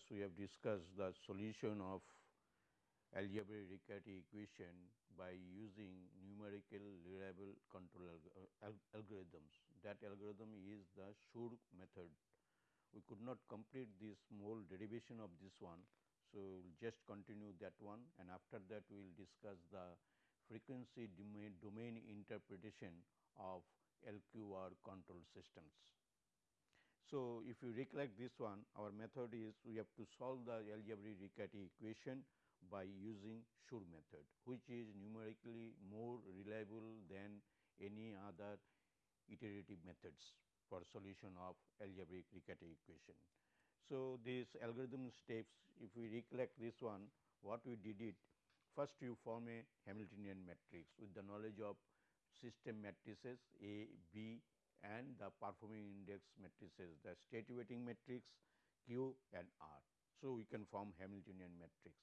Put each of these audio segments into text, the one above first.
class we have discussed the solution of algebraic Riccati equation by using numerical reliable control alg uh, alg algorithms. That algorithm is the Schur method. We could not complete this whole derivation of this one. So, we will just continue that one and after that we will discuss the frequency domain, domain interpretation of LQR control systems. So, if you recollect this one our method is we have to solve the algebraic Riccati equation by using Schur method which is numerically more reliable than any other iterative methods for solution of algebraic Riccati equation. So, this algorithm steps if we recollect this one what we did it first you form a Hamiltonian matrix with the knowledge of system matrices A, B and the performing index matrices the state weighting matrix Q and R. So, we can form Hamiltonian matrix.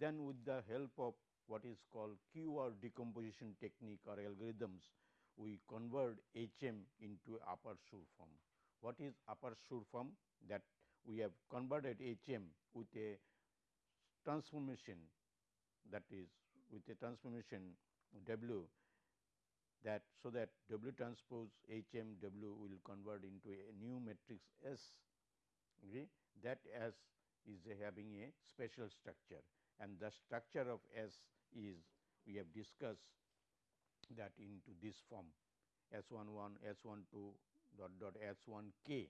Then with the help of what is called QR decomposition technique or algorithms, we convert HM into upper Schur form. What is upper Schur form? That we have converted HM with a transformation that is with a transformation W that so that W transpose H m W will convert into a new matrix S okay, that S is having a special structure. And the structure of S is we have discussed that into this form S 1 1 S 1 2 dot dot S 1 k.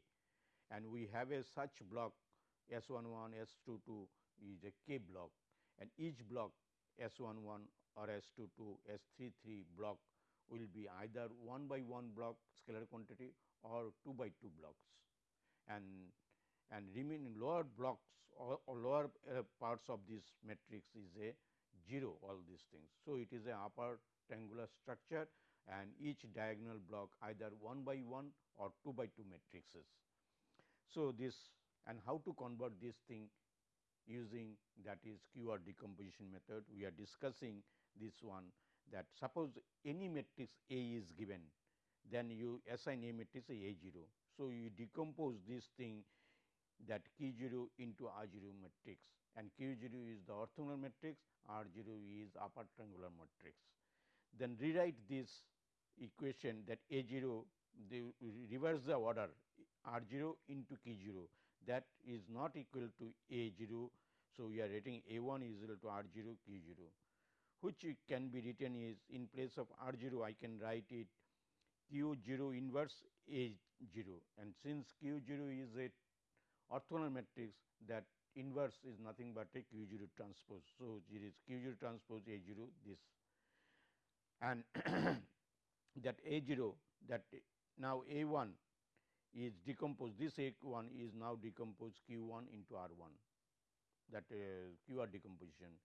And we have a such block S 1 1 S 2 2 is a k block. And each block S 1 1 or S 2 2 S 3 3 block will be either 1 by 1 block scalar quantity or 2 by 2 blocks and and remaining lower blocks or, or lower uh, parts of this matrix is a 0 all these things. So, it is a upper triangular structure and each diagonal block either 1 by 1 or 2 by 2 matrices. So, this and how to convert this thing using that is QR decomposition method. We are discussing this one that suppose any matrix A is given, then you assign a matrix A 0. So, you decompose this thing that Q 0 into R 0 matrix and Q 0 is the orthogonal matrix, R 0 is upper triangular matrix. Then rewrite this equation that A 0 they reverse the order R 0 into Q 0 that is not equal to A 0. So, we are writing A 1 is equal to R 0 Q 0 which can be written is in place of R 0 I can write it. Q 0 inverse A 0 and since Q 0 is a orthogonal matrix that inverse is nothing but a Q 0 transpose. So, it is Q 0 transpose A 0 this. And that A 0 that now A 1 is decomposed. This A 1 is now decomposed Q 1 into R 1 that uh, Q R decomposition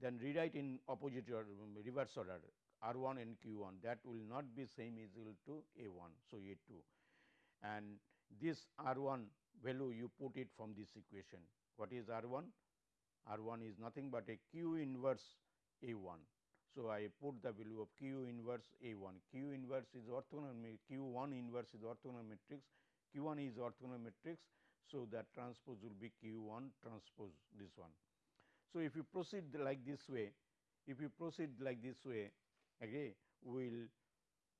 then rewrite in opposite or reverse order R 1 and Q 1 that will not be same is equal to A 1. So, A 2 and this R 1 value you put it from this equation. What is R 1? R 1 is nothing but a Q inverse A 1. So, I put the value of Q inverse A 1, Q inverse is orthogonal, Q 1 inverse is orthogonal matrix, Q 1 is orthogonal matrix. So, that transpose will be Q 1 transpose this one. So, if you proceed like this way, if you proceed like this way, again we will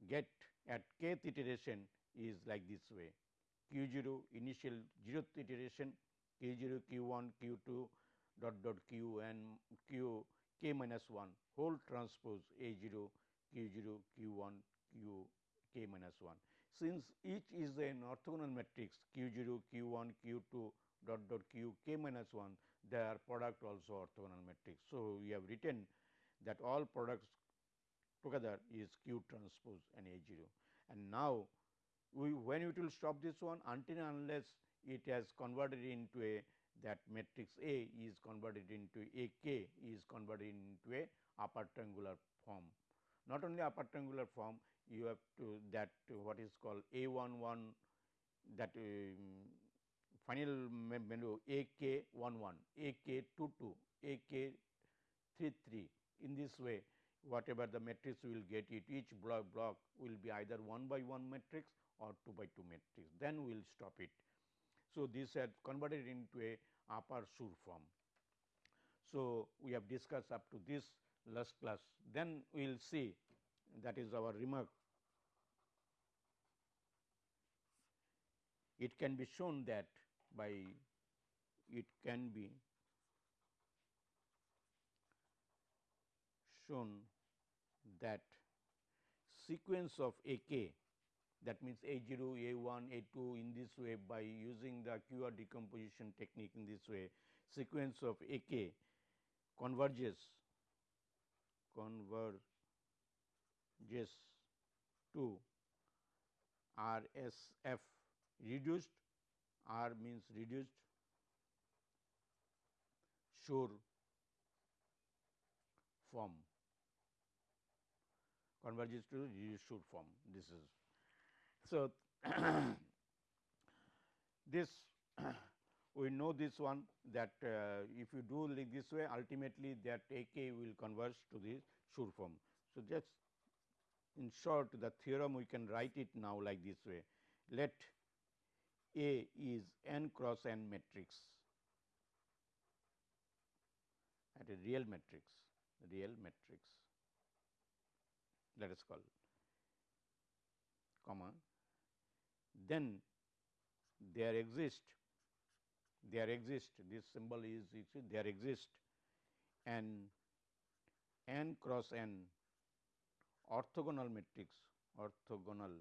get at kth iteration is like this way q 0 initial 0th iteration q 0 q 1 q 2 dot dot q and q k minus 1 whole transpose a 0 q 0 q 1 q k minus 1. Since each is an orthogonal matrix q 0 q 1 q 2 dot dot q k minus 1 their product also orthogonal matrix. So, we have written that all products together is q transpose and a 0 and now we when it will stop this one until unless it has converted into a that matrix A is converted into A k is converted into a upper triangular form. Not only upper triangular form you have to that what is called A 1 1 that um, final menu A k 1 1, A k 2 2, A k 3 3. In this way whatever the matrix we will get it each block block will be either 1 by 1 matrix or 2 by 2 matrix then we will stop it. So, this had converted into a upper Schur form. So, we have discussed up to this last class then we will see that is our remark. It can be shown that by it can be shown that sequence of A k that means A 0, A 1, A 2 in this way by using the QR decomposition technique in this way sequence of A k converges converges to R S F reduced R means reduced Schur form converges to reduced Schur form this is. So, this we know this one that uh, if you do like this way ultimately that A k will converge to the Schur form. So, just in short the theorem we can write it now like this way let A is n cross n matrix. At a real matrix real matrix. Let us call comma. Then there exist there exist this symbol is there exist an n cross n orthogonal matrix orthogonal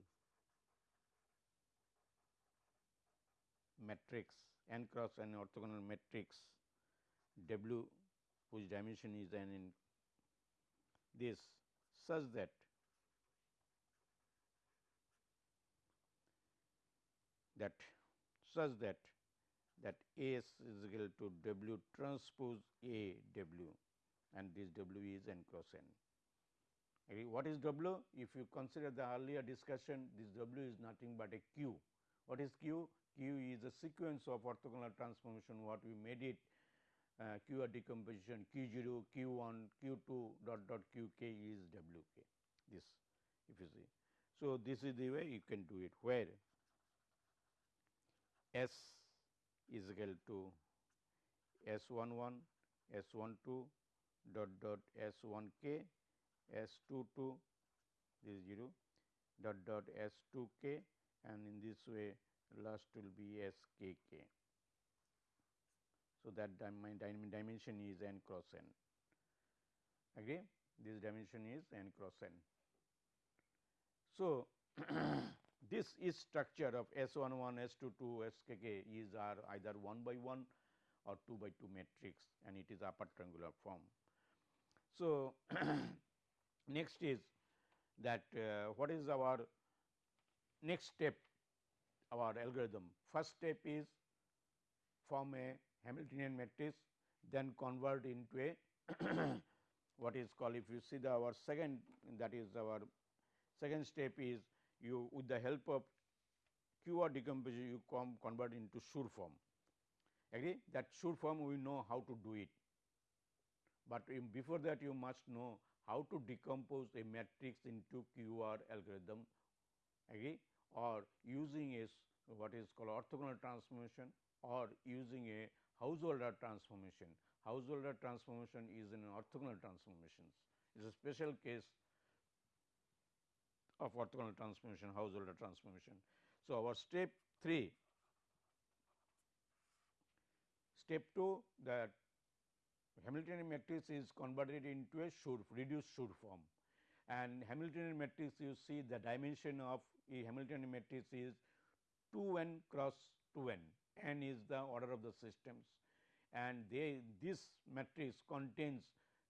matrix n cross n orthogonal matrix W whose dimension is n in this such that that such that that S is equal to W transpose A W and this W is n cross n. What is W? If you consider the earlier discussion, this W is nothing but a Q. What is Q? Q is a sequence of orthogonal transformation what we made it uh, Q decomposition Q 0, Q 1, Q 2 dot dot Q k is W k this if you see. So, this is the way you can do it where S is equal to S 1 1, S 1 2 dot dot S 1 k, S 2 2 this is 0 dot dot S 2 k and in this way last will be S k k. So, that my dimension is n cross n agree this dimension is n cross n. So, this is structure of S 1 1 S 2 2 S k k is are either 1 by 1 or 2 by 2 matrix and it is upper triangular form. So, next is that uh, what is our next step our algorithm. First step is form a Hamiltonian matrix then convert into a what is called if you see the our second that is our second step is you with the help of QR decomposition you come convert into Schur form. Agree? That Schur form we know how to do it, but before that you must know how to decompose a matrix into QR algorithm. Agree or using a what is called orthogonal transformation or using a Householder transformation. Householder transformation is an orthogonal transformations. It is a special case of orthogonal transformation, Householder transformation. So, our step 3, step 2 that Hamiltonian matrix is converted into a Schur, reduced Schur form and Hamiltonian matrix you see the dimension of a Hamiltonian matrix is 2 n cross 2 n. n is the order of the systems. And they this matrix contains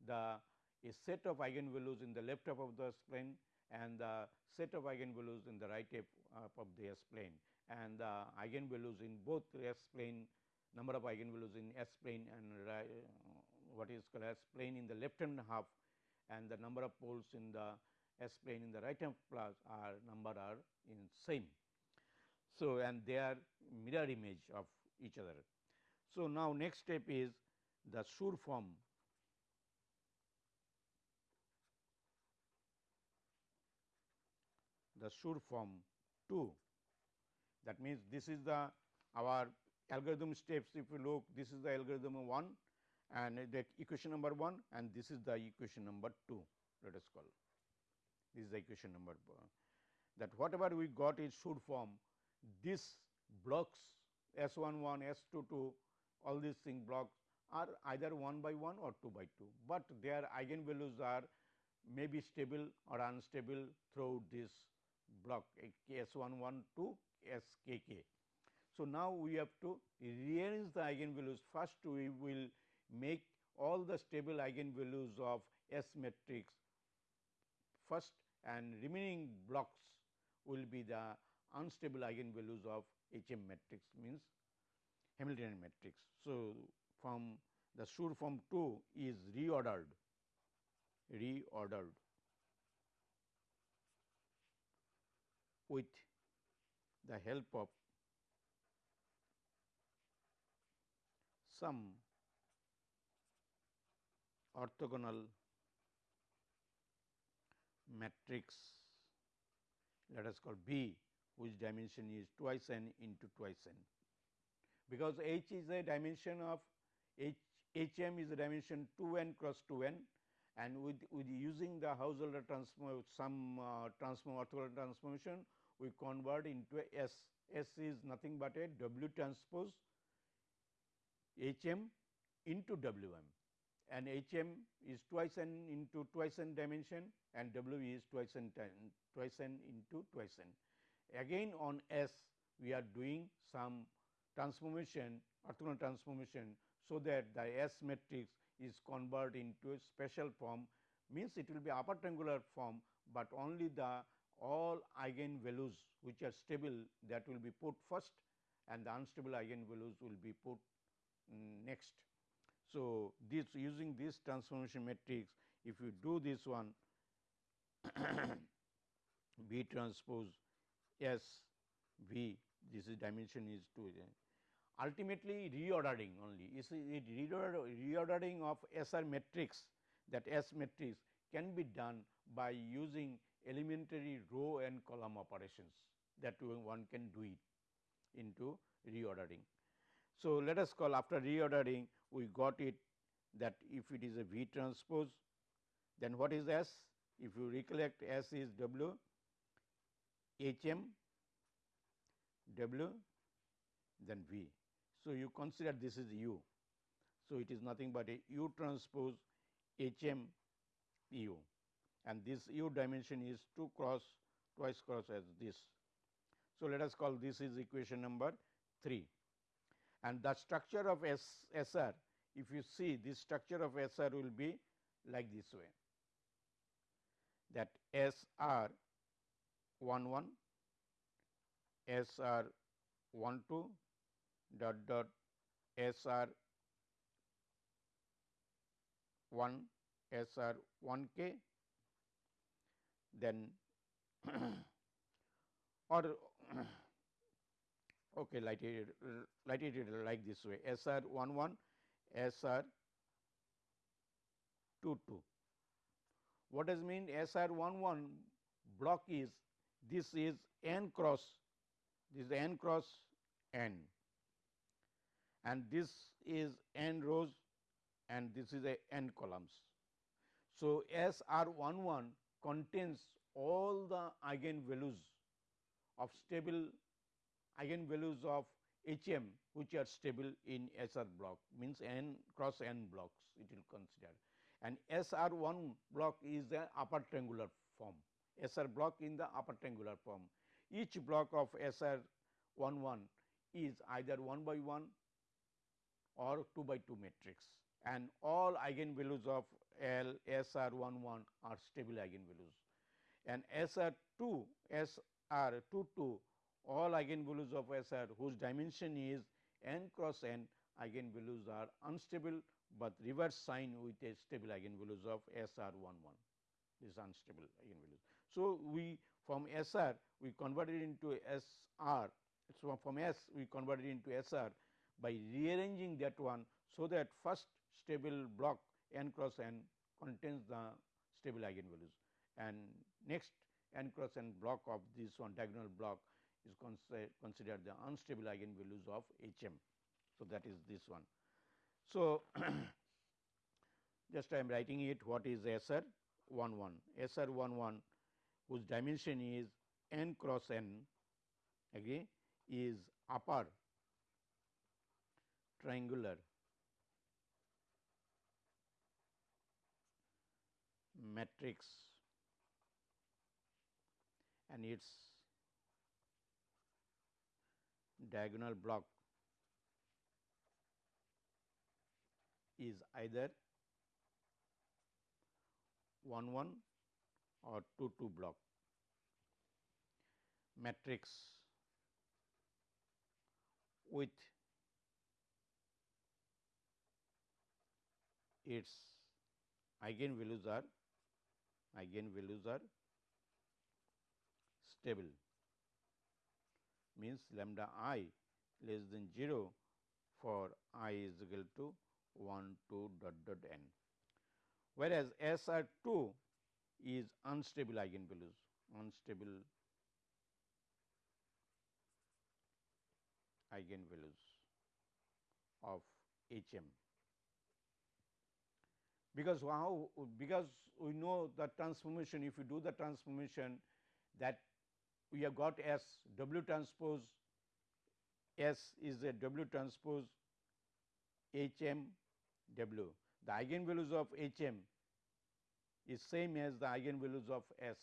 the a set of eigenvalues in the left half of the S plane and the set of eigenvalues in the right half uh, of the S plane and the eigenvalues in both S plane number of eigenvalues in S plane and right, what is called S plane in the left hand half and the number of poles in the S plane in the right hand plus are number are in same. So, and they are mirror image of each other. So, now next step is the Schur form. The Schur form 2 that means, this is the our algorithm steps if you look this is the algorithm 1 and the equation number 1 and this is the equation number 2 let us call this is the equation number uh, that whatever we got is Schur form this blocks S 1 1 S 2 2 all these thing blocks are either 1 by 1 or 2 by 2, but their eigenvalues are may be stable or unstable throughout this block eh, S 1 1 to S k k. So, now we have to rearrange the eigenvalues first we will make all the stable eigenvalues of S matrix first and remaining blocks will be the unstable eigenvalues of H m matrix means Hamiltonian matrix. So, from the Schur form 2 is reordered reordered with the help of some orthogonal matrix let us call B whose dimension is twice n into twice n because H is a dimension of H H m is a dimension 2 n cross 2 n and with, with using the Householder transform some uh, transform orthogonal transformation we convert into S. S is nothing but a W transpose H m into W m and H m is twice n into twice n dimension and W is twice n twice n into twice n. Again on S we are doing some transformation orthogonal transformation so that the S matrix is converted into a special form means it will be upper triangular form, but only the all eigenvalues which are stable that will be put first and the unstable eigenvalues will be put um, next. So, this using this transformation matrix if you do this one B transpose S V this is dimension is 2 ultimately reordering only. Is it reordering of SR matrix that S matrix can be done by using elementary row and column operations. That one can do it into reordering. So, let us call after reordering we got it that if it is a V transpose then what is S? If you recollect S is W H m W then V. So, you consider this is U. So, it is nothing but a U transpose H m U and this U dimension is 2 cross twice cross as this. So, let us call this is equation number 3 and the structure of S S R if you see this structure of S R will be like this way. That S R 1 1 S R 1 2 dot dot S R 1 S R 1 K then or okay light it light it like this way. S R 1 1 S R 2 2 what does mean S R 1 1 block is this is n cross this is n cross n. And this is n rows and this is a n columns. So, S R 1 1 contains all the eigenvalues of stable eigenvalues of H m which are stable in S R block means n cross n blocks it will consider. And S R 1 block is the upper triangular form. S R block in the upper triangular form. Each block of S R 1 1 is either 1 by 1 or 2 by 2 matrix. And all eigenvalues of L S R 1 1 are stable eigenvalues and S R 2 S R 2 2 all eigenvalues of S R whose dimension is n cross n eigenvalues are unstable, but reverse sign with a stable eigenvalues of S R 1 1 is unstable eigenvalues. So, we from S R we converted into S R. So, from S we converted into S R by rearranging that one. So, that first stable block n cross n contains the stable eigenvalues and next n cross n block of this one diagonal block is considered the unstable eigenvalues of H m. So, that is this one. So, just I am writing it. What is SR 1 1 SR 1 1 whose dimension is n cross n agree is upper triangular matrix and its diagonal block is either 1 1 or 2 2 block. Matrix with its eigenvalues are eigenvalues are stable means lambda i less than 0 for i is equal to 1 2 dot dot n. Whereas, S r 2 is unstable eigenvalues unstable eigenvalues of H m because how because we know the transformation if you do the transformation that we have got S W transpose S is a W transpose H m W. The eigenvalues of H m is same as the eigenvalues of S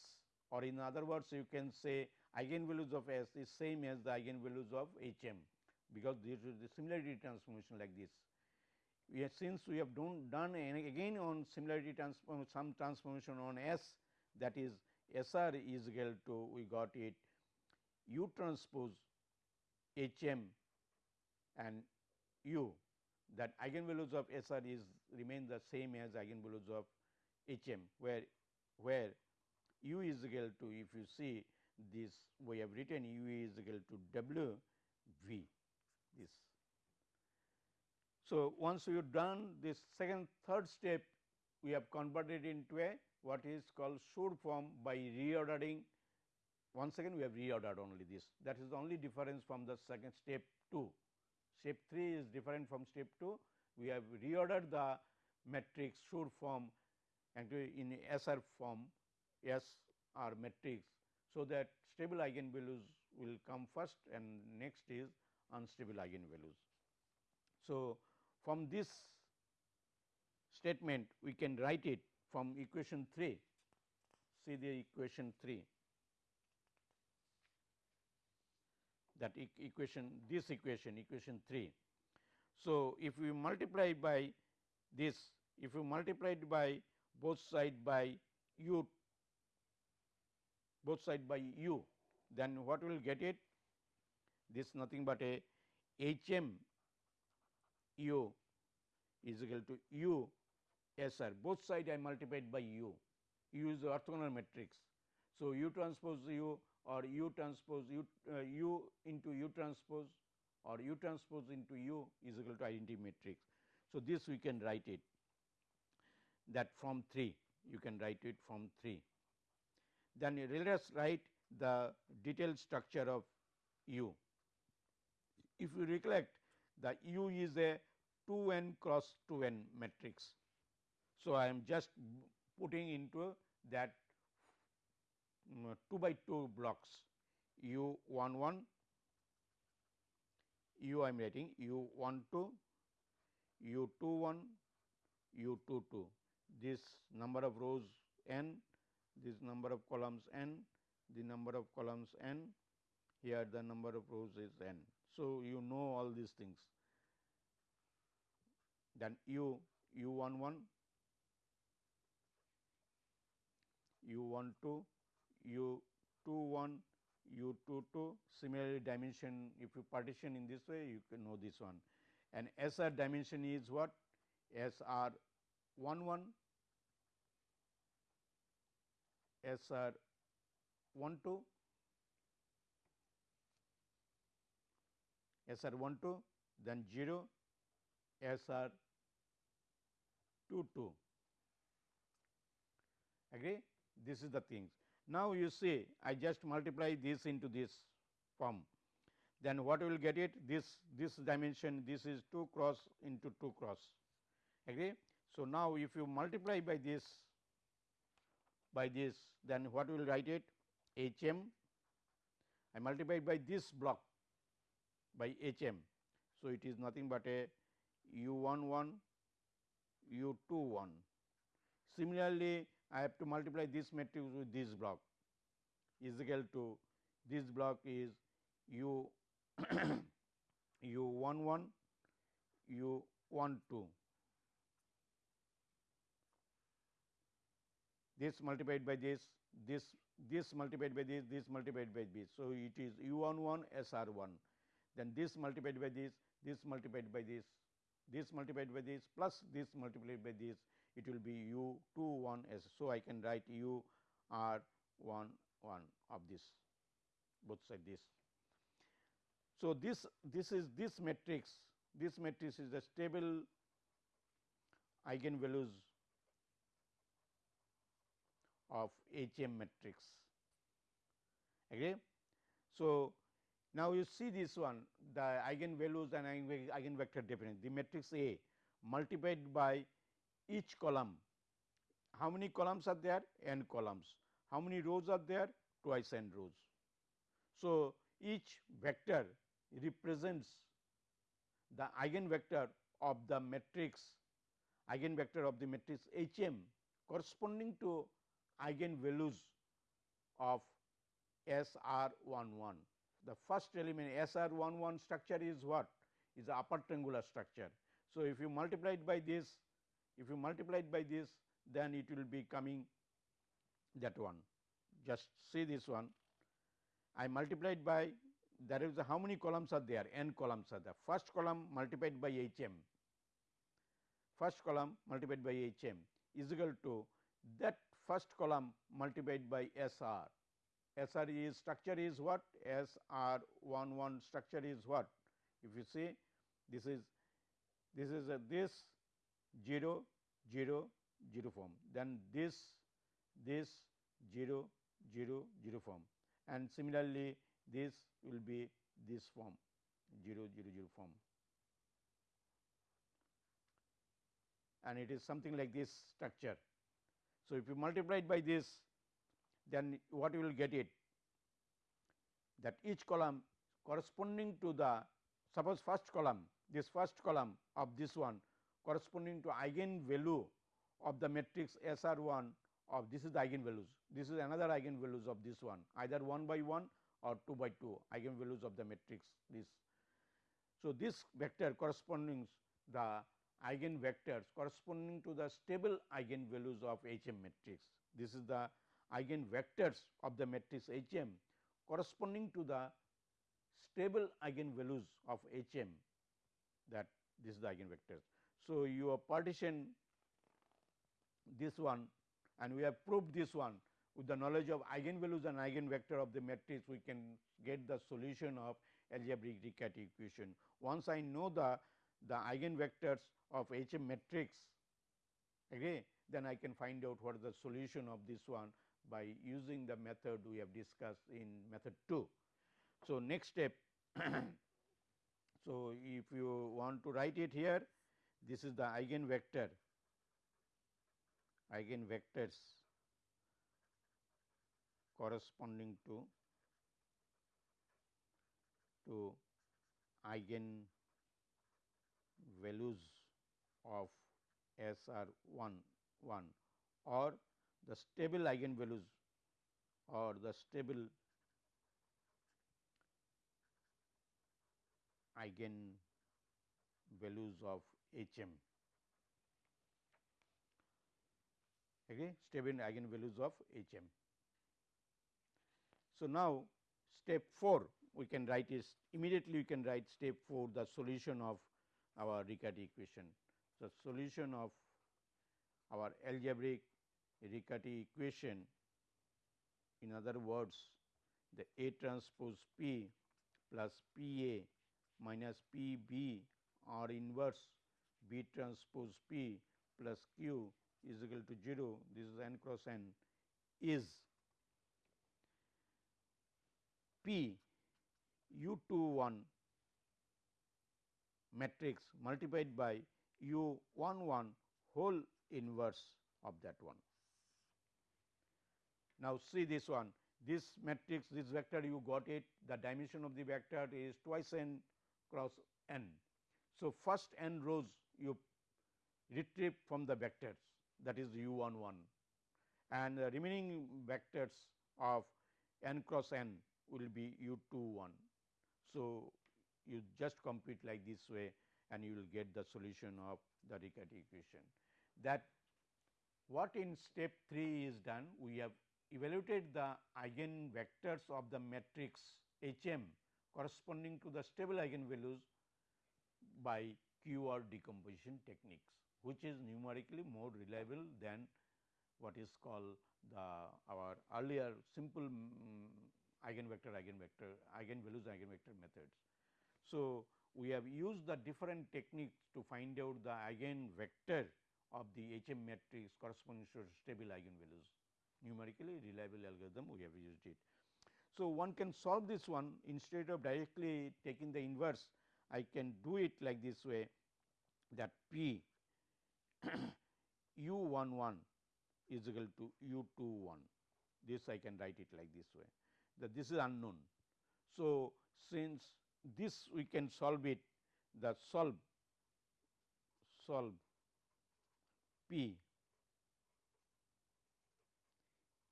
or in other words you can say eigenvalues of S is same as the eigenvalues of H m because this is the similarity transformation like this we have since we have done, done again on similarity transform some transformation on S that is S r is equal to we got it. U transpose H m and u that eigenvalues of S r is remain the same as eigenvalues of H m where where u is equal to if you see this we have written u is equal to w v this. So, once you done this second third step we have converted into a what is called Schur form by reordering once again we have reordered only this that is the only difference from the second step 2. Step 3 is different from step 2 we have reordered the matrix Schur form and in SR form S R matrix. So, that stable eigenvalues will come first and next is unstable eigenvalues. So, from this statement we can write it from equation 3 see the equation 3 that e equation this equation equation 3. So, if we multiply by this if you multiply it by both side by u both side by u then what will get it? This nothing but a h m u is equal to u s r both side I multiplied by u, u is the orthogonal matrix. So, u transpose u or u transpose u, uh, u into u transpose or u transpose into u is equal to identity matrix. So, this we can write it that from 3 you can write it from 3. Then let us write the detailed structure of u. If you recollect the u is a 2 n cross 2 n matrix. So, I am just putting into that um, 2 by 2 blocks. U 1 1 u I am writing u 1 2 u 2 1 u 2 2 this number of rows n this number of columns n the number of columns n here the number of rows is n. So, you know all these things. Then u u 1 1 u 1 2 u 2 1 u 2 2 similarly dimension if you partition in this way you can know this one. And S r dimension is what? S r 1 1 S r 1 2 S r 1 2 then 0 S r 2 2 agree this is the things. Now, you see I just multiply this into this form then what will get it this this dimension this is 2 cross into 2 cross agree. So, now if you multiply by this by this then what will write it H m I multiply by this block by H m. So, it is nothing but a u 1 1 u 2 1. Similarly, I have to multiply this matrix with this block. Is equal to this block is u u 1 1 u 1 2 this multiplied by this this this multiplied by this this multiplied by this. So, it is u 1 1 S r 1 then this multiplied by this this multiplied by this this multiplied by this plus this multiplied by this it will be u 2 1 S. So, I can write u r 1 1 of this both side this. So, this this is this matrix this matrix is the stable eigenvalues of H m matrix. Okay. So, now you see this one the eigenvalues and eigenvector definition the matrix A multiplied by each column. How many columns are there? n columns. How many rows are there? Twice n rows. So, each vector represents the eigenvector of the matrix eigenvector of the matrix H m corresponding to eigenvalues of S r 1 1. The first element S r 1 1 structure is what? Is a upper triangular structure. So, if you multiply it by this, if you multiply it by this, then it will be coming that one. Just see this one. I multiplied by there is how many columns are there? n columns are there. First column multiplied by H m, first column multiplied by H m is equal to that first column multiplied by S r. S r is structure is what? S r 1 1 structure is what? If you see this is this is a this 0 0 0 form, then this this 0 0 0 form. And similarly this will be this form 0 0 0 form. And it is something like this structure. So, if you multiply it by this then what you will get it? That each column corresponding to the suppose first column this first column of this one corresponding to eigenvalue of the matrix S r 1 of this is the eigenvalues. This is another eigenvalues of this one either 1 by 1 or 2 by 2 eigenvalues of the matrix this. So, this vector corresponding the eigenvectors corresponding to the stable eigenvalues of H m matrix. This is the eigenvectors of the matrix H m corresponding to the stable eigenvalues of H m that this is the eigenvectors. So, you have partition this one and we have proved this one with the knowledge of eigenvalues and eigenvector of the matrix we can get the solution of algebraic Riccati equation. Once I know the the eigenvectors of H m matrix okay, then I can find out what is the solution of this one by using the method we have discussed in method 2. So, next step so if you want to write it here this is the eigenvector. Eigenvectors corresponding to to eigen values of S r 1 1 or the stable eigenvalues or the stable eigen values of H m. Okay, stable eigenvalues of H m. So, now step 4 we can write is immediately we can write step 4 the solution of our Riccati equation. The solution of our algebraic Riccati equation in other words the A transpose P plus P A minus P B or inverse B transpose P plus Q is equal to 0 this is n cross n is P u 2 1 matrix multiplied by u 1 1 whole inverse of that one. Now, see this one this matrix this vector you got it the dimension of the vector is twice n cross n. So, first n rows you retrieve from the vectors that is u 1 1 and the remaining vectors of n cross n will be u 2 1. So, you just compute like this way and you will get the solution of the Riccati equation. That what in step 3 is done we have evaluated the eigen vectors of the matrix H m corresponding to the stable eigenvalues by QR decomposition techniques, which is numerically more reliable than what is called the our earlier simple um, eigenvector eigenvector eigenvalues eigenvector methods. So, we have used the different techniques to find out the eigenvector of the H m matrix corresponding to stable eigenvalues numerically reliable algorithm we have used it. So, one can solve this one instead of directly taking the inverse I can do it like this way that P u 1 1 is equal to u 2 1 this I can write it like this way that this is unknown. So, since this we can solve it the solve solve P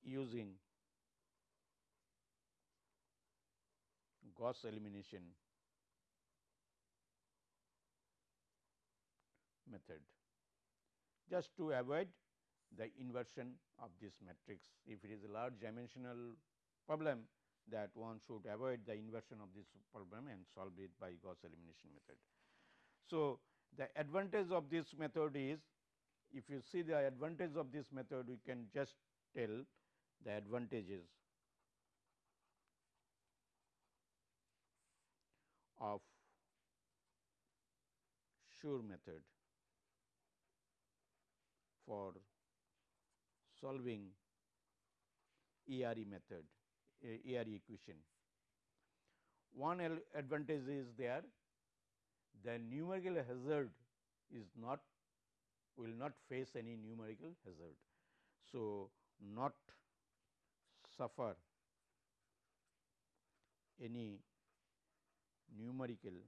using Gauss elimination method just to avoid the inversion of this matrix. If it is a large dimensional problem that one should avoid the inversion of this problem and solve it by Gauss elimination method. So, the advantage of this method is if you see the advantage of this method we can just tell the advantages of Schur method for solving ERE method, ERE equation. One advantage is there, the numerical hazard is not will not face any numerical hazard. So, not suffer any numerical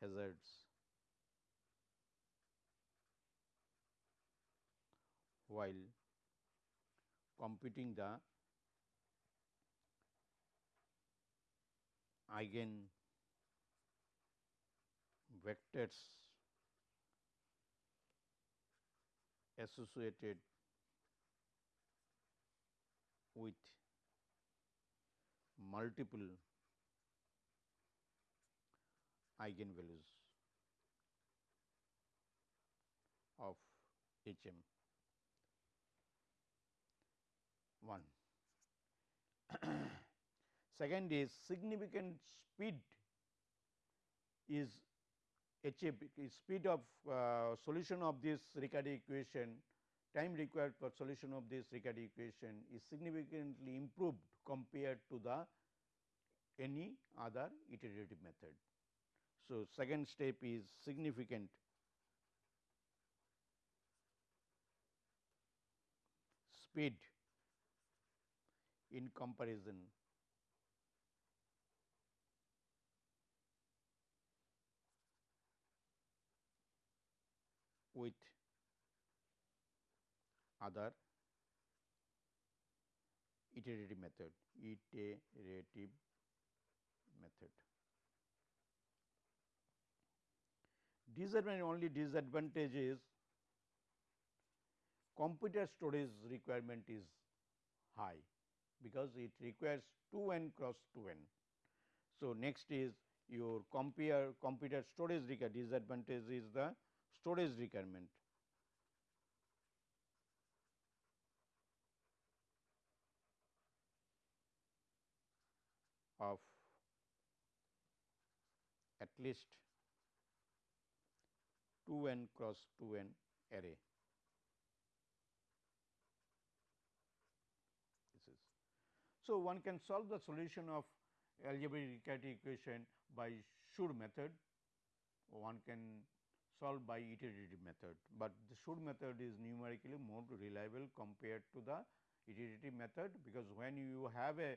hazards while computing the eigen vectors associated with multiple eigenvalues of H m 1. Second is significant speed is achieved speed of uh, solution of this Riccati equation time required for solution of this Riccati equation is significantly improved compared to the any other iterative method. So, second step is significant speed in comparison. With other iterative method iterative method. Disadvantage only disadvantage is computer storage requirement is high because it requires 2 n cross 2 n. So, next is your compare computer storage requirement disadvantage is the storage requirement. of at least 2 n cross 2 n array. This is So, one can solve the solution of algebraic equation by Schur method, one can solve by iterative method, but the Schur method is numerically more reliable compared to the iterative method, because when you have a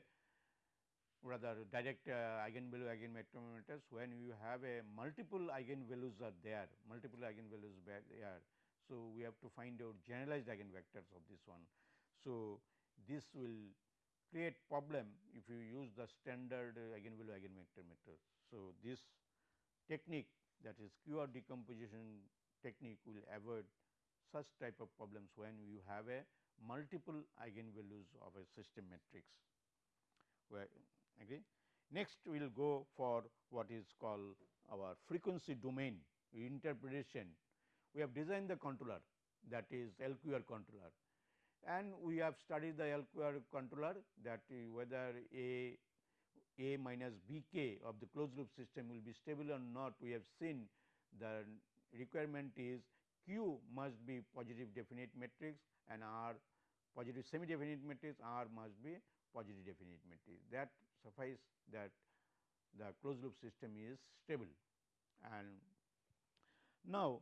rather direct uh, eigenvalue eigenvector when you have a multiple eigenvalues are there multiple eigenvalues are there. So, we have to find out generalized eigenvectors of this one. So, this will create problem if you use the standard uh, eigenvalue eigenvector method. So, this technique that is QR decomposition technique will avoid such type of problems when you have a multiple eigenvalues of a system matrix where agree. Next we will go for what is called our frequency domain interpretation. We have designed the controller that is LQR controller and we have studied the LQR controller that whether A A minus B k of the closed loop system will be stable or not. We have seen the requirement is Q must be positive definite matrix and R positive semi definite matrix. R must be positive definite matrix. That suffice that the closed loop system is stable. And now,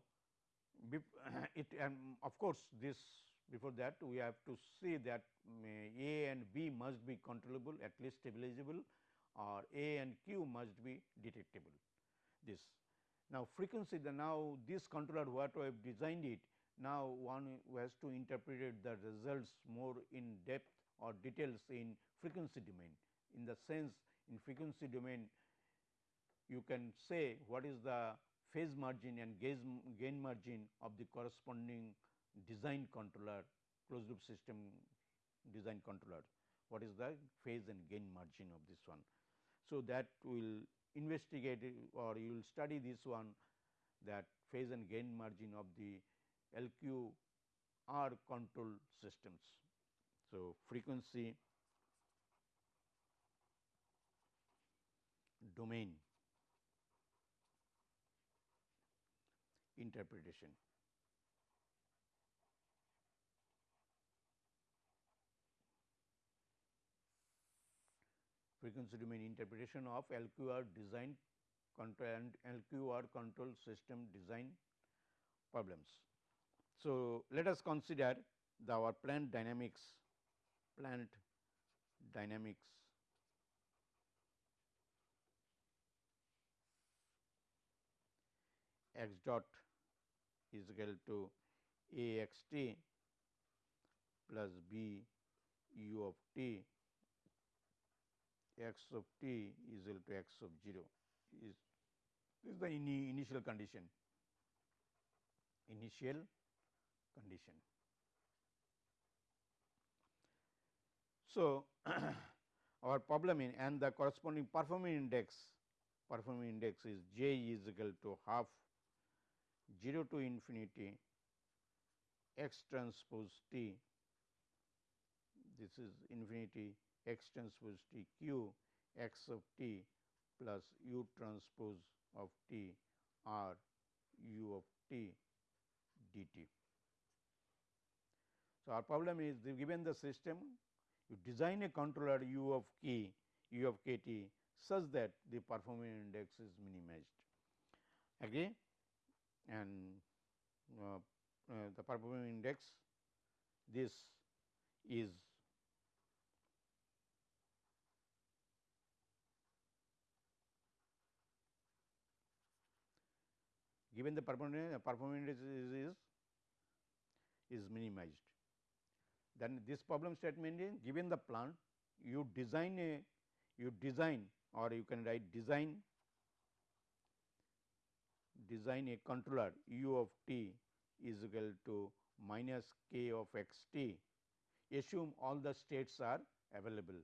it and of course, this before that we have to see that um, A and B must be controllable at least stabilizable or A and Q must be detectable this. Now, frequency the now this controller what we have designed it now one has to interpret the results more in depth or details in frequency domain in the sense in frequency domain you can say what is the phase margin and gain margin of the corresponding design controller closed loop system design controller what is the phase and gain margin of this one. So, that we will investigate or you will study this one that phase and gain margin of the LQR control systems. So, frequency domain interpretation. Frequency domain interpretation of LQR design control and LQR control system design problems. So, let us consider the our plant dynamics, plant dynamics x dot is equal to a x t plus b u of t x of t is equal to x of 0 is this is the initial condition initial condition. So, our problem in and the corresponding performing index performing index is j is equal to half 0 to infinity x transpose t this is infinity x transpose t q x of t plus u transpose of t r u of t dt. So, our problem is given the system you design a controller u of k u of k t such that the performance index is minimized. Agree? and uh, uh, the performance index this is given the performance performance is, is is minimized. Then this problem statement is given the plant you design a you design or you can write design design a controller u of t is equal to minus k of x t, assume all the states are available,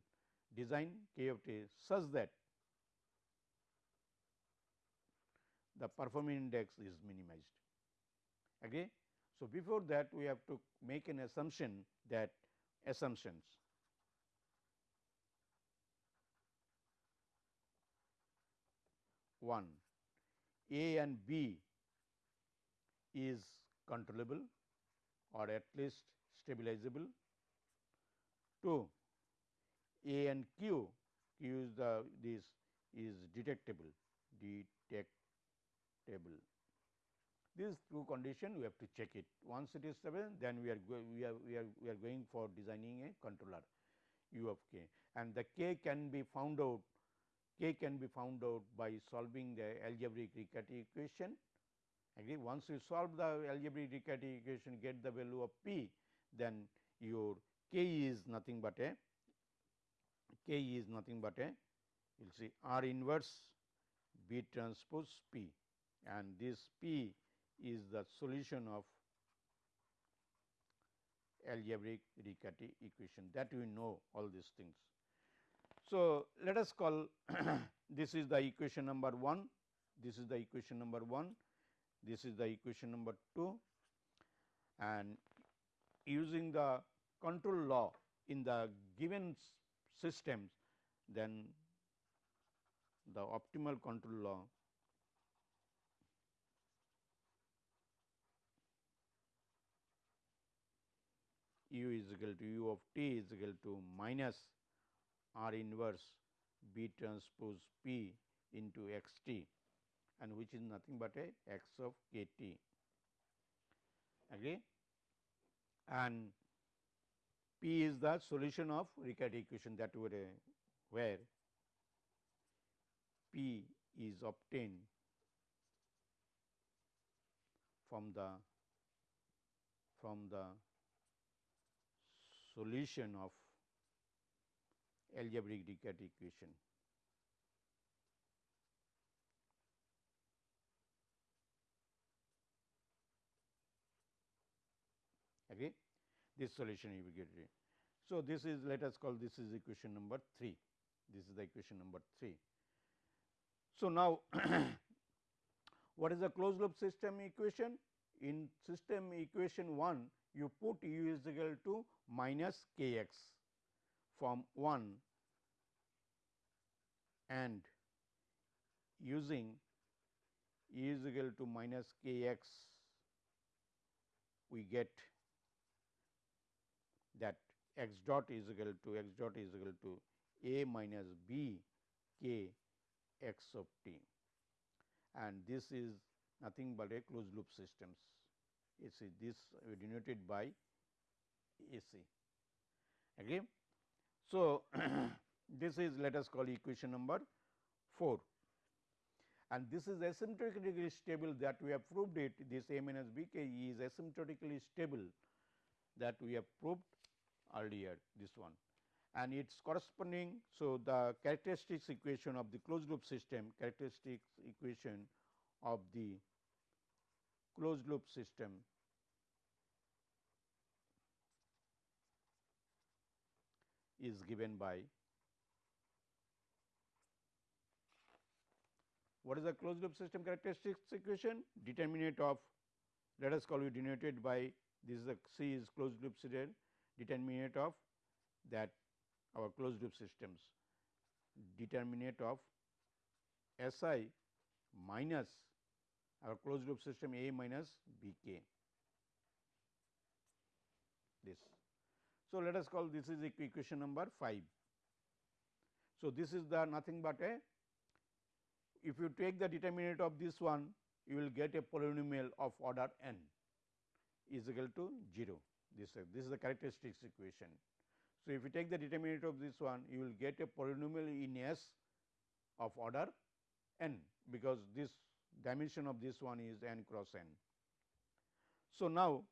design k of t such that the performing index is minimized. Agree? So, before that we have to make an assumption that assumptions one a and B is controllable or at least stabilizable. 2. A and Q, Q is the this is detectable, detectable. This two condition we have to check it. Once it is stable, then we are we are we are we are going for designing a controller u of k and the k can be found out k can be found out by solving the algebraic Riccati equation. Agree? Once you solve the algebraic Riccati equation get the value of p, then your k is nothing but a k is nothing but a you will see R inverse B transpose P and this P is the solution of algebraic Riccati equation. That we know all these things. So, let us call this is the equation number 1, this is the equation number 1, this is the equation number 2 and using the control law in the given systems then the optimal control law u is equal to u of t is equal to minus r inverse b transpose p into x t and which is nothing but a x of k t. Agree and p is the solution of Riccati equation that were uh, where p is obtained from the from the solution of algebraic Riccati equation. Okay. This solution you will get it. So, this is let us call this is equation number 3. This is the equation number 3. So, now what is the closed loop system equation? In system equation 1, you put u is equal to minus k x from 1 and using u is equal to minus k x, we get that x dot is equal to x dot is equal to a minus b k x of t and this is nothing but a closed loop systems. AC this denoted by AC. Okay. So, this is let us call equation number 4 and this is asymptotically stable that we have proved it this A minus B k is asymptotically stable that we have proved earlier this one and its corresponding. So, the characteristics equation of the closed loop system characteristics equation of the closed loop system. Is given by what is the closed loop system characteristics equation? Determinant of let us call it denoted by this is the C is closed loop system determinant of that our closed loop systems. Determinant of S i minus our closed loop system A minus B k this. So, let us call this is equation number 5. So, this is the nothing but a if you take the determinant of this one you will get a polynomial of order n is equal to 0 this this is the characteristics equation. So, if you take the determinant of this one you will get a polynomial in S of order n because this dimension of this one is n cross n. So, now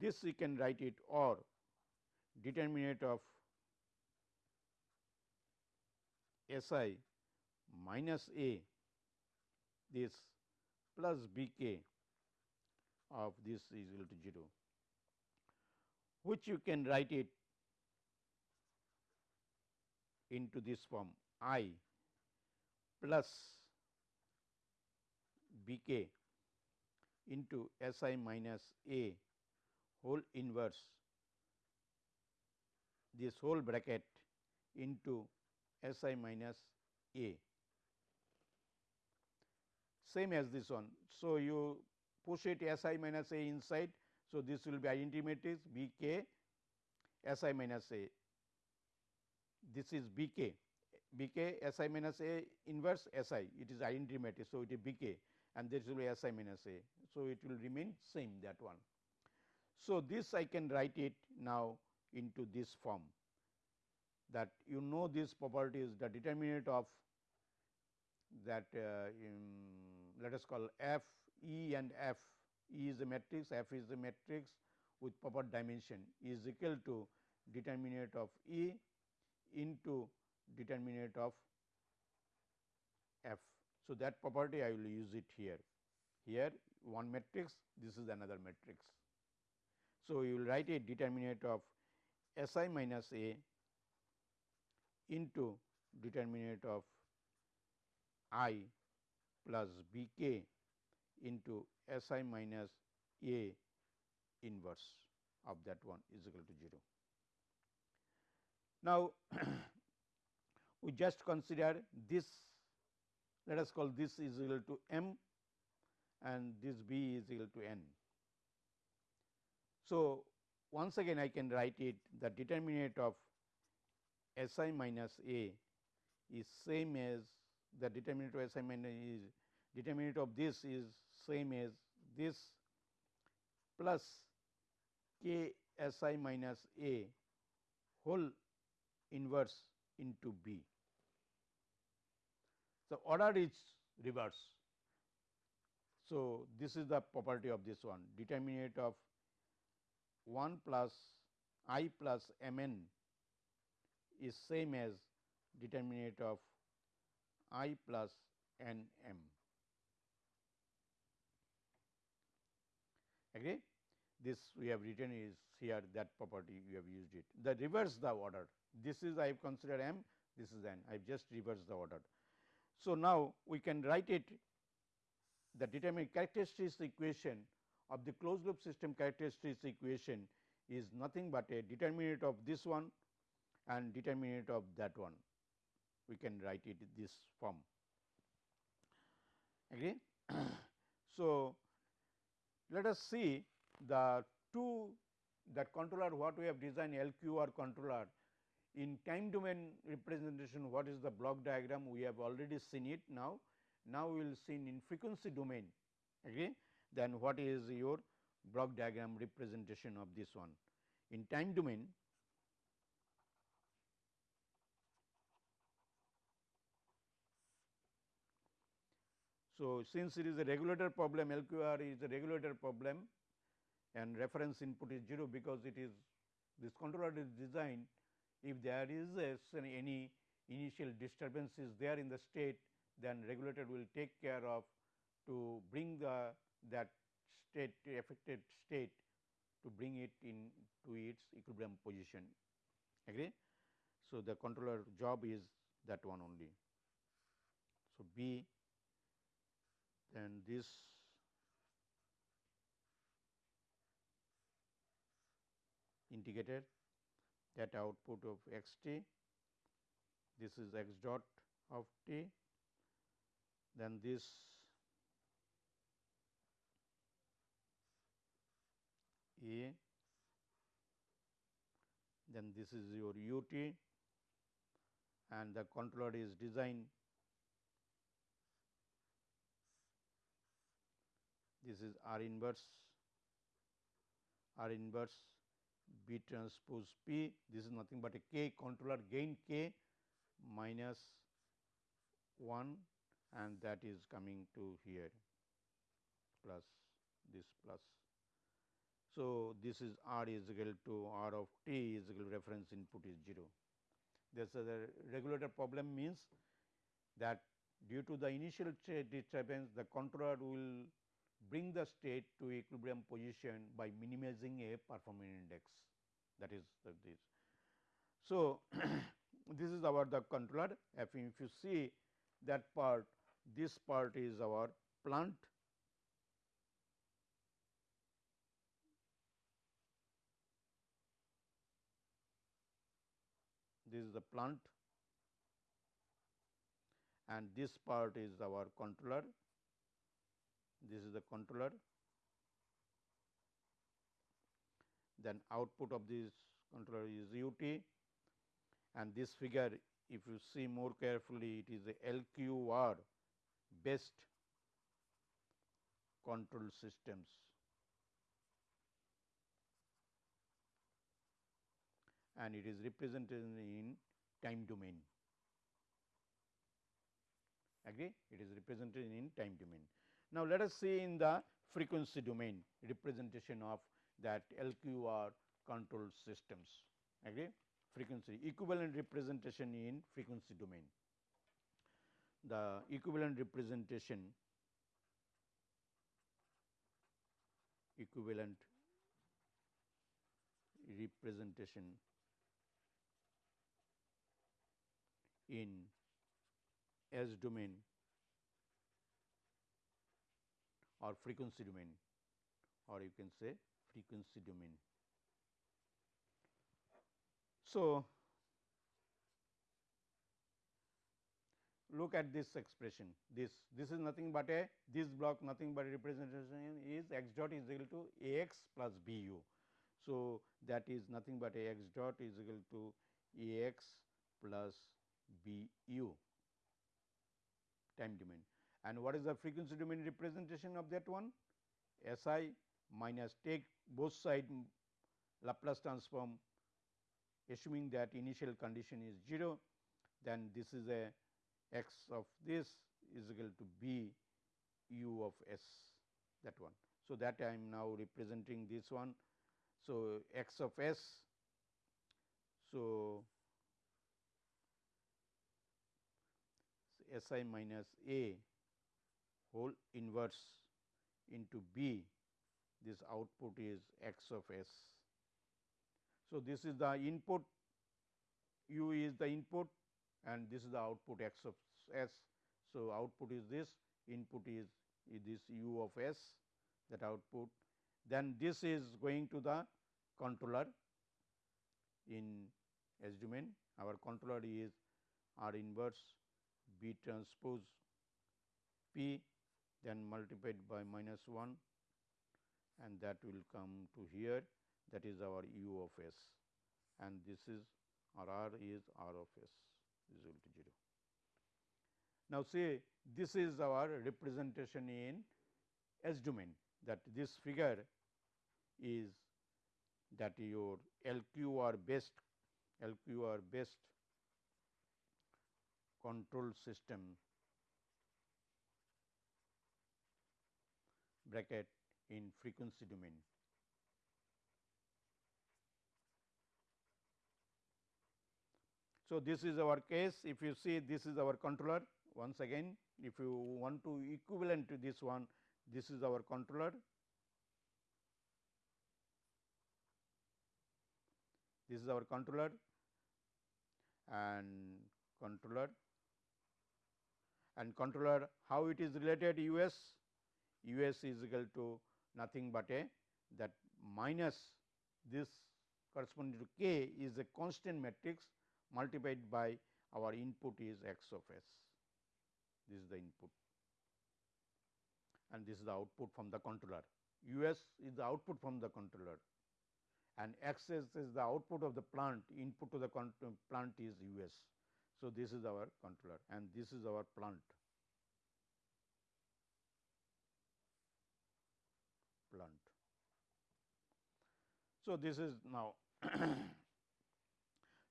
this we can write it or determinant of S i minus a this plus b k of this is equal to 0 which you can write it into this form i plus b k into S i minus a whole inverse this whole bracket into S i minus a same as this one. So, you push it S i minus a inside. So, this will be identity matrix B k S i minus a this is B k B k S i minus A inverse S i it is identity matrix. So, it is B k and this will be S i minus A. So, it will remain same that one. So, this I can write it now into this form that you know this property is the determinant of that uh, let us call f E and f E is a matrix f is a matrix with proper dimension is equal to determinant of E into determinant of f. So, that property I will use it here. Here one matrix, this is another matrix. So, you will write a determinant of S i minus A into determinant of i plus b k into S i minus A inverse of that one is equal to 0. Now, we just consider this let us call this is equal to m and this b is equal to n. So, once again I can write it the determinant of S i minus a is same as the determinant of S i minus is determinant of this is same as this plus k S i minus a whole inverse into B. So, order is reverse. So, this is the property of this one determinant of 1 plus i plus m n is same as determinant of i plus n m. Agree? This we have written is here that property we have used it. The reverse the order. This is I have considered m, this is n. I have just reversed the order. So, now we can write it the determinant characteristics equation of the closed loop system characteristics equation is nothing but a determinant of this one and determinant of that one. We can write it this form. Agree? so, let us see the two that controller what we have designed LQR controller in time domain representation what is the block diagram we have already seen it now. Now, we will see in frequency domain agree then what is your block diagram representation of this one. In time domain So, since it is a regulator problem LQR is a regulator problem and reference input is 0 because it is this controller is designed if there is a, any initial disturbances there in the state then regulator will take care of to bring the that state affected state to bring it in to its equilibrium position agree. So, the controller job is that one only. So, B then this integrator that output of x t this is x dot of t then this a then this is your u t and the controller is designed. This is R inverse R inverse B transpose P this is nothing but a k controller gain k minus 1 and that is coming to here plus this plus. So, this is R is equal to R of t is equal to reference input is 0. This is a regulator problem means that due to the initial disturbance the controller will bring the state to equilibrium position by minimizing a performance index. That is this. So, this is our the controller. If you see that part this part is our plant. This is the plant. And this part is our controller this is the controller then output of this controller is ut and this figure if you see more carefully it is a LQR based control systems. and it is represented in time domain. Agree? It is represented in time domain. Now, let us see in the frequency domain representation of that LQR control systems. Agree? Frequency equivalent representation in frequency domain. The equivalent representation equivalent representation in S domain or frequency domain or you can say frequency domain. So, look at this expression this this is nothing but a this block nothing but representation is x dot is equal to a x plus b u. So, that is nothing but a x dot is equal to a x plus b u time domain and what is the frequency domain representation of that one S i minus take both side mm, Laplace transform assuming that initial condition is 0 then this is a x of this is equal to b u of s that one. So, that I am now representing this one. So, x of s. So, S i minus a whole inverse into b this output is x of s. So, this is the input u is the input and this is the output x of s. So, output is this input is, is this u of s that output then this is going to the controller in S domain our controller is R inverse B transpose P then multiplied by minus 1 and that will come to here that is our u of s and this is or r is r of s is equal to 0. Now, see this is our representation in S domain that this figure is that your LQR based LQR based control system bracket in frequency domain. So, this is our case. If you see this is our controller. Once again if you want to equivalent to this one this is our controller. This is our controller. And controller. And controller how it is related? U s U s is equal to nothing but a that minus this corresponding to k is a constant matrix multiplied by our input is x of s. This is the input and this is the output from the controller. U s is the output from the controller and x s is the output of the plant input to the plant is U s. So, this is our controller and this is our plant. So, this is now.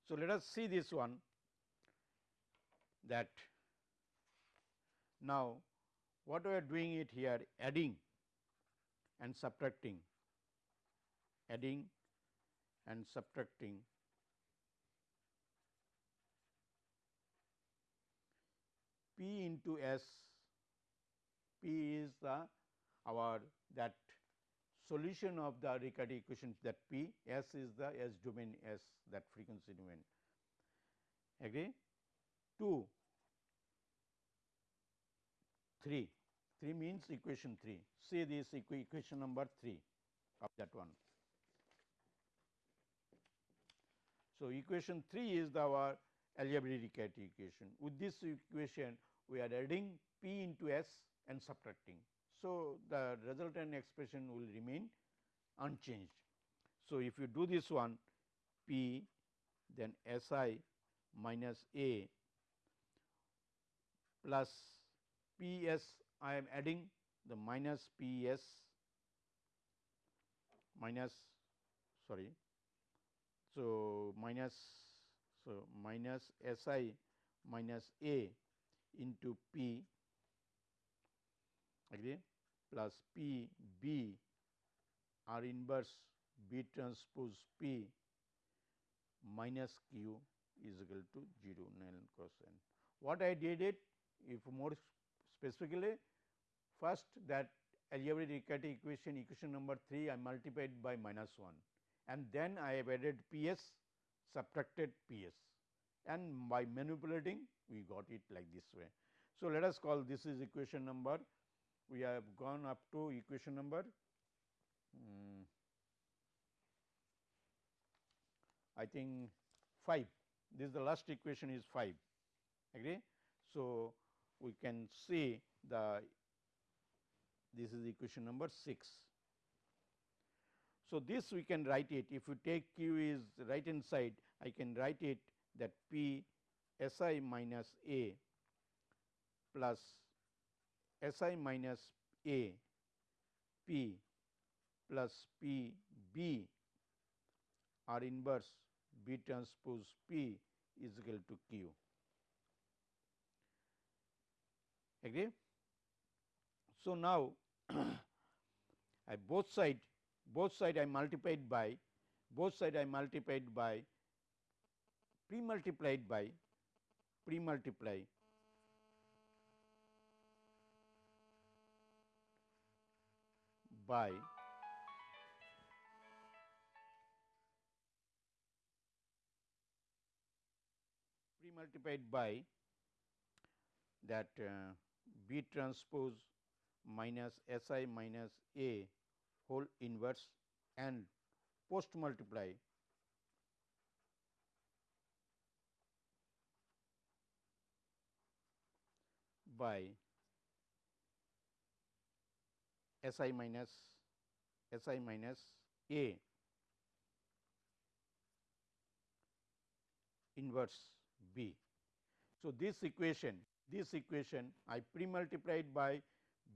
so, let us see this one that now what we are doing it here adding and subtracting adding and subtracting P into S P is the our that solution of the Riccati equation that P S is the S domain S that frequency domain. Agree? 2 3 3 means equation 3 see this equation number 3 of that one. So, equation 3 is the our algebraic Riccati equation. With this equation we are adding P into S and subtracting so, the resultant expression will remain unchanged. So, if you do this one P then S i minus A plus P s I am adding the minus P s minus sorry. So, minus so minus S i minus A into P agree plus P B R inverse B transpose P minus Q is equal to 0 null cross n. What I did it if more specifically first that algebraic Riccati equation equation number 3 I multiplied by minus 1 and then I have added P s subtracted P s and by manipulating we got it like this way. So, let us call this is equation number we have gone up to equation number um, I think 5 this is the last equation is 5 agree. So, we can see the this is equation number 6. So, this we can write it if you take q is right hand side I can write it that p s i minus a plus s i minus a p plus p b r inverse b transpose p is equal to q. Agree? So, now I both side both side I multiplied by both side I multiplied by pre multiplied by pre multiply by pre multiplied by that uh, B transpose minus S i minus A whole inverse and post multiply by S i minus S i minus A inverse B. So, this equation this equation I pre multiplied by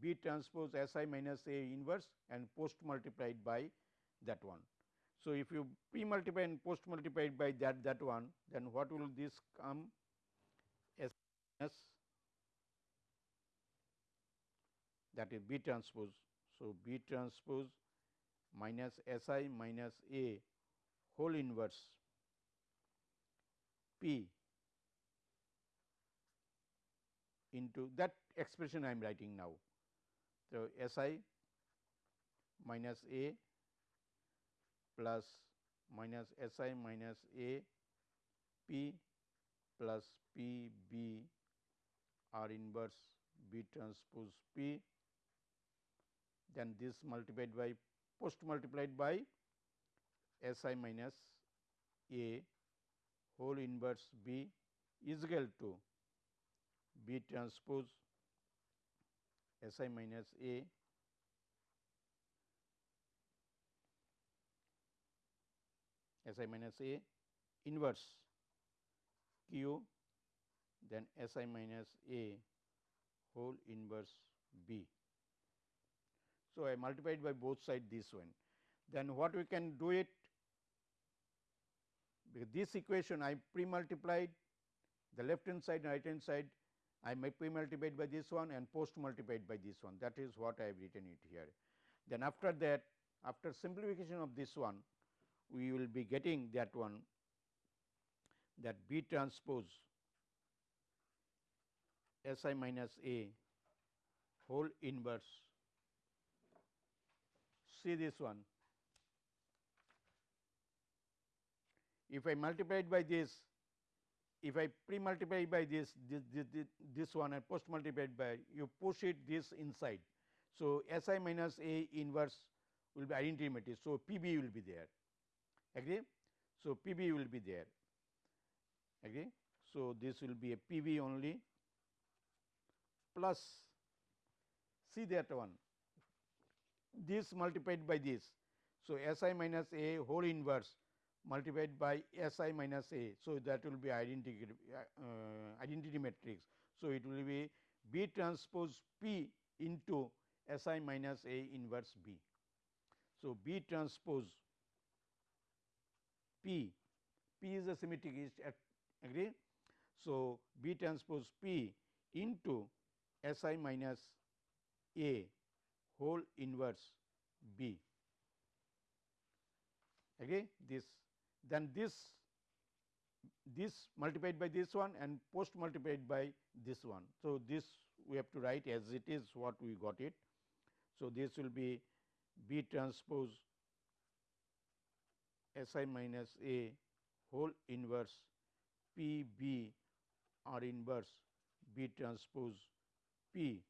B transpose S i minus A inverse and post multiplied by that one. So, if you pre multiply and post multiplied by that that one then what will this come S minus that is B transpose. So, B transpose minus S i minus A whole inverse P into that expression I am writing now. So, S i minus A plus minus S i minus A P plus P B R inverse B transpose P then this multiplied by post multiplied by S i minus A whole inverse B is equal to B transpose S i minus A S i minus A inverse Q then S i minus A whole inverse B. So, I multiplied by both side this one. Then what we can do it because this equation I pre multiplied the left hand side and right hand side I may pre multiplied by this one and post multiplied by this one that is what I have written it here. Then after that after simplification of this one we will be getting that one that B transpose S i minus A whole inverse. See this one. If I multiplied by this, if I pre multiply by this, this, this, this, one and post multiplied by, you push it this inside. So, S i minus A inverse will be identity matrix. So, P b will be there agree. So, P b will be there agree. So, this will be a P b only plus see that one this multiplied by this. So, S i minus A whole inverse multiplied by S i minus A. So, that will be identity, uh, identity matrix. So, it will be B transpose P into S i minus A inverse B. So, B transpose P, P is a symmetric is agree. So, B transpose P into S i minus A whole inverse B agree this then this this multiplied by this one and post multiplied by this one. So, this we have to write as it is what we got it. So, this will be B transpose S i minus A whole inverse P B R inverse B transpose P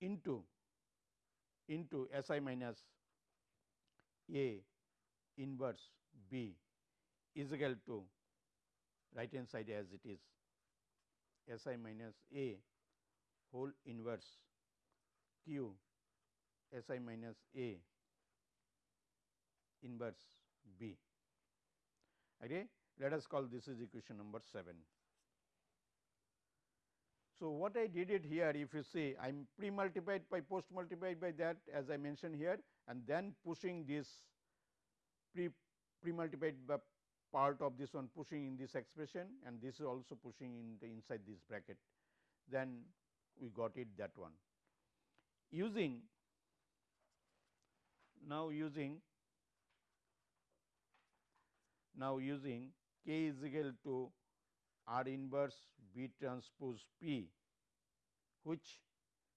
into into S i minus A inverse B is equal to right hand side as it is S i minus A whole inverse Q S i minus A inverse B. Okay. Let us call this is equation number 7. So, what I did it here if you see I am pre multiplied by post multiplied by that as I mentioned here and then pushing this pre pre multiplied by part of this one pushing in this expression and this is also pushing in the inside this bracket then we got it that one. Using now using now using k is equal to R inverse B transpose P which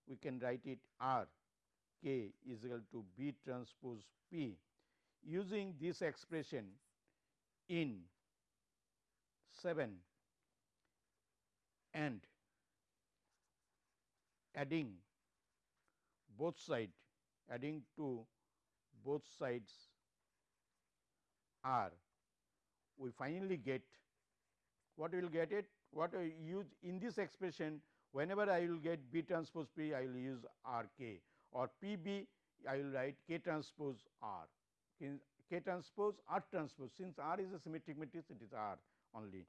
we can write it R k is equal to B transpose P. Using this expression in 7 and adding both side adding to both sides r we finally get what we will get it what I use in this expression whenever I will get B transpose P I will use R k or P B I will write K transpose R. K transpose R transpose. Since R is a symmetric matrix it is R only.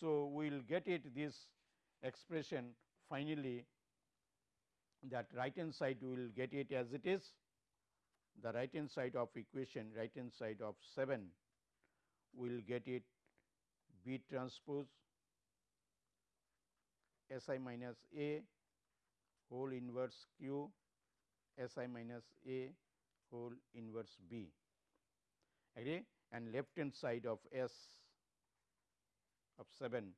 So, we will get it this expression finally that right hand side we will get it as it is. The right hand side of equation right hand side of 7 we will get it B transpose S i minus A whole inverse Q S i minus A whole inverse B. Agree? And left hand side of S of 7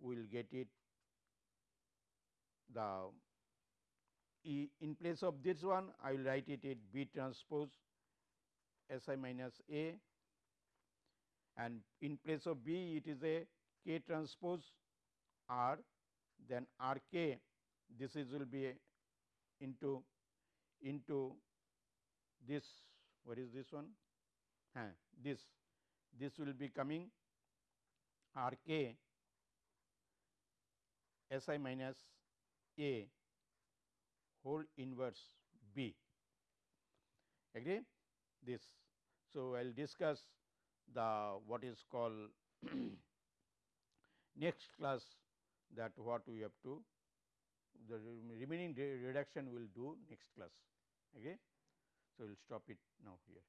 we will get it the E in place of this one I will write it at B transpose S i minus A and in place of B it is a K transpose R then R K. This is will be into into this what is this one? This. This will be coming R k S i minus A whole inverse B. Agree? This. So, I will discuss the what is called next class that what we have to the remaining reduction will do next class. Okay. So, we will stop it now here.